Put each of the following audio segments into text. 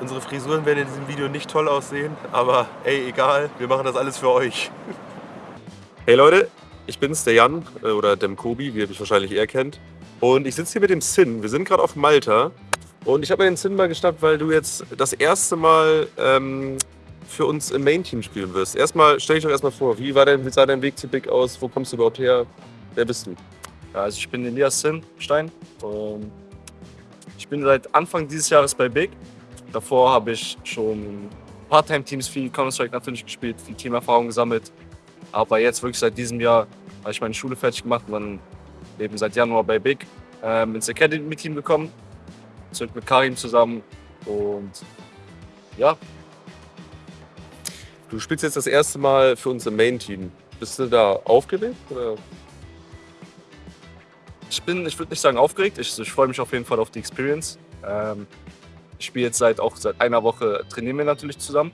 Unsere Frisuren werden in diesem Video nicht toll aussehen, aber ey, egal, wir machen das alles für euch. Hey Leute, ich bin's, der Jan äh, oder dem Kobi, wie ihr mich wahrscheinlich eher kennt. Und ich sitze hier mit dem Sin. Wir sind gerade auf Malta. Und ich habe mir den Sin mal geschnappt, weil du jetzt das erste Mal ähm, für uns im Main-Team spielen wirst. Erstmal, stell dich doch erstmal vor, wie, war dein, wie sah dein Weg zu Big aus? Wo kommst du überhaupt her? Wer bist du? Ja, also ich bin Elias Sinnstein. Und ich bin seit Anfang dieses Jahres bei Big. Davor habe ich schon Part-Time-Teams viel Counter-Strike natürlich gespielt, viel Teamerfahrung gesammelt. Aber jetzt wirklich seit diesem Jahr habe ich meine Schule fertig gemacht und dann eben seit Januar bei Big ähm, ins Academy-Team gekommen. Sind mit Karim zusammen und ja. Du spielst jetzt das erste Mal für uns im Main-Team. Bist du da aufgeregt? Oder? Ich bin, ich würde nicht sagen aufgeregt, ich, ich freue mich auf jeden Fall auf die Experience. Ähm, ich spiele jetzt seit auch seit einer Woche, trainieren wir natürlich zusammen,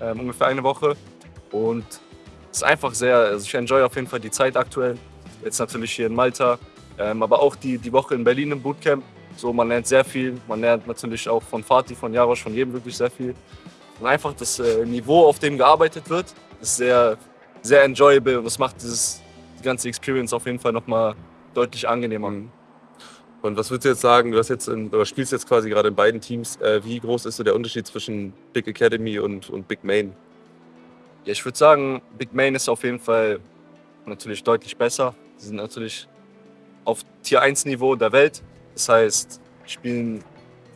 ähm, ungefähr eine Woche. Und es ist einfach sehr, also ich enjoy auf jeden Fall die Zeit aktuell. Jetzt natürlich hier in Malta, ähm, aber auch die, die Woche in Berlin im Bootcamp. So, man lernt sehr viel. Man lernt natürlich auch von Fatih, von Jarosch, von jedem wirklich sehr viel. Und einfach das äh, Niveau, auf dem gearbeitet wird, ist sehr, sehr enjoyable und das macht dieses, die ganze Experience auf jeden Fall nochmal deutlich angenehmer. Mhm. Und was würdest du jetzt sagen, du hast jetzt in, oder spielst jetzt quasi gerade in beiden Teams, äh, wie groß ist so der Unterschied zwischen Big Academy und, und Big Main? Ja, ich würde sagen, Big Main ist auf jeden Fall natürlich deutlich besser. Sie sind natürlich auf Tier 1 Niveau der Welt. Das heißt, spielen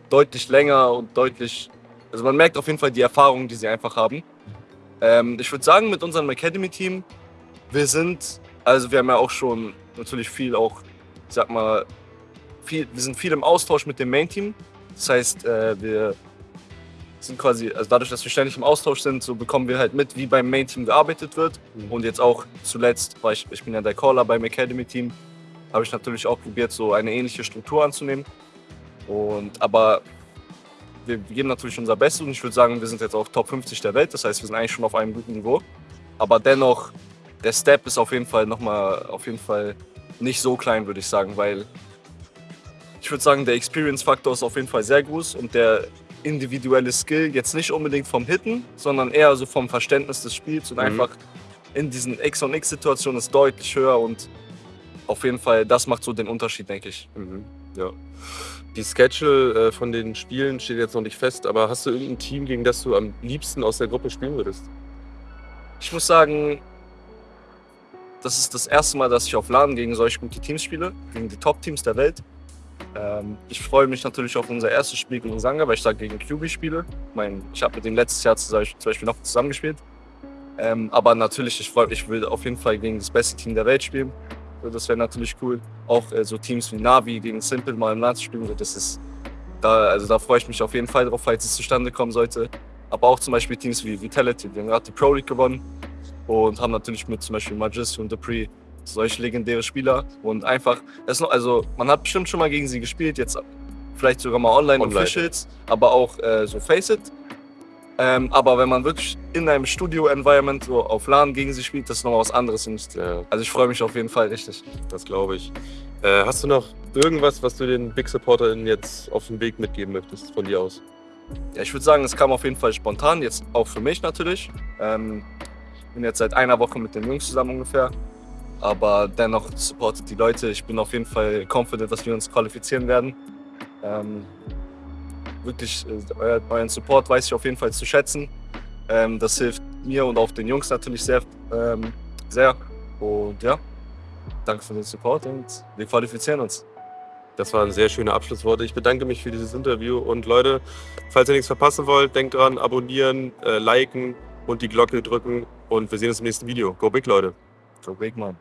deutlich länger und deutlich, also man merkt auf jeden Fall die Erfahrung, die sie einfach haben. Ähm, ich würde sagen, mit unserem Academy-Team, wir sind, also wir haben ja auch schon natürlich viel auch, ich sag mal, viel, wir sind viel im Austausch mit dem Main-Team. Das heißt, äh, wir sind quasi, also dadurch, dass wir ständig im Austausch sind, so bekommen wir halt mit, wie beim Main-Team gearbeitet wird. Mhm. Und jetzt auch zuletzt, weil ich, ich bin ja der Caller beim Academy-Team, habe ich natürlich auch probiert, so eine ähnliche Struktur anzunehmen. Und, aber wir geben natürlich unser Bestes und ich würde sagen, wir sind jetzt auch Top 50 der Welt. Das heißt, wir sind eigentlich schon auf einem guten Niveau. Aber dennoch, der Step ist auf jeden Fall nochmal, auf jeden Fall nicht so klein, würde ich sagen, weil ich würde sagen, der Experience-Faktor ist auf jeden Fall sehr groß und der individuelle Skill jetzt nicht unbedingt vom Hitten, sondern eher so vom Verständnis des Spiels und Mhm. einfach in diesen X- und X-Situationen ist deutlich höher und auf jeden Fall, das macht so den Unterschied, denke ich. Mhm. Ja. Die Schedule äh, von den Spielen steht jetzt noch nicht fest, aber hast du irgendein Team, gegen das du am liebsten aus der Gruppe spielen würdest? Ich muss sagen, das ist das erste Mal, dass ich auf LAN gegen solch gute Teams spiele, gegen die Top-Teams der Welt. Ähm, ich freue mich natürlich auf unser erstes Spiel gegen Sanga, weil ich da gegen QB spiele. Ich, mein, ich habe mit dem letztes Jahr zum Beispiel noch zusammengespielt. Ähm, aber natürlich, ich, freu, ich will auf jeden Fall gegen das beste Team der Welt spielen. Das wäre natürlich cool. Auch äh, so Teams wie Navi gegen Simple mal im zu spielen. Das ist, da, also da freue ich mich auf jeden Fall drauf, falls es zustande kommen sollte. Aber auch zum Beispiel Teams wie Vitality, die haben gerade die Pro League gewonnen und haben natürlich mit zum Beispiel Magis und Dupree solche legendäre Spieler und einfach, noch, also man hat bestimmt schon mal gegen sie gespielt, jetzt vielleicht sogar mal online, Online. Officials, aber auch äh, so Face It. Ähm, aber wenn man wirklich in einem Studio-Environment so auf LAN gegen sie spielt, das ist noch was anderes. Ja, also ich freue mich auf jeden Fall richtig. das glaube ich. Äh, hast du noch irgendwas, was du den Big SupporterInnen jetzt auf den Weg mitgeben möchtest von dir aus? Ja, ich würde sagen, es kam auf jeden Fall spontan, jetzt auch für mich natürlich. Ähm, bin jetzt seit einer Woche mit den Jungs zusammen ungefähr. Aber dennoch supportet die Leute. Ich bin auf jeden Fall confident, dass wir uns qualifizieren werden. Ähm, wirklich, äh, euer, euren Support weiß ich auf jeden Fall zu schätzen. Ähm, das hilft mir und auch den Jungs natürlich sehr. Ähm, sehr. Und ja, danke für den Support und wir qualifizieren uns. Das waren sehr schöne Abschlussworte. Ich bedanke mich für dieses Interview. Und Leute, falls ihr nichts verpassen wollt, denkt dran, abonnieren, äh, liken und die Glocke drücken. Und wir sehen uns im nächsten Video. Go big, Leute. So big man.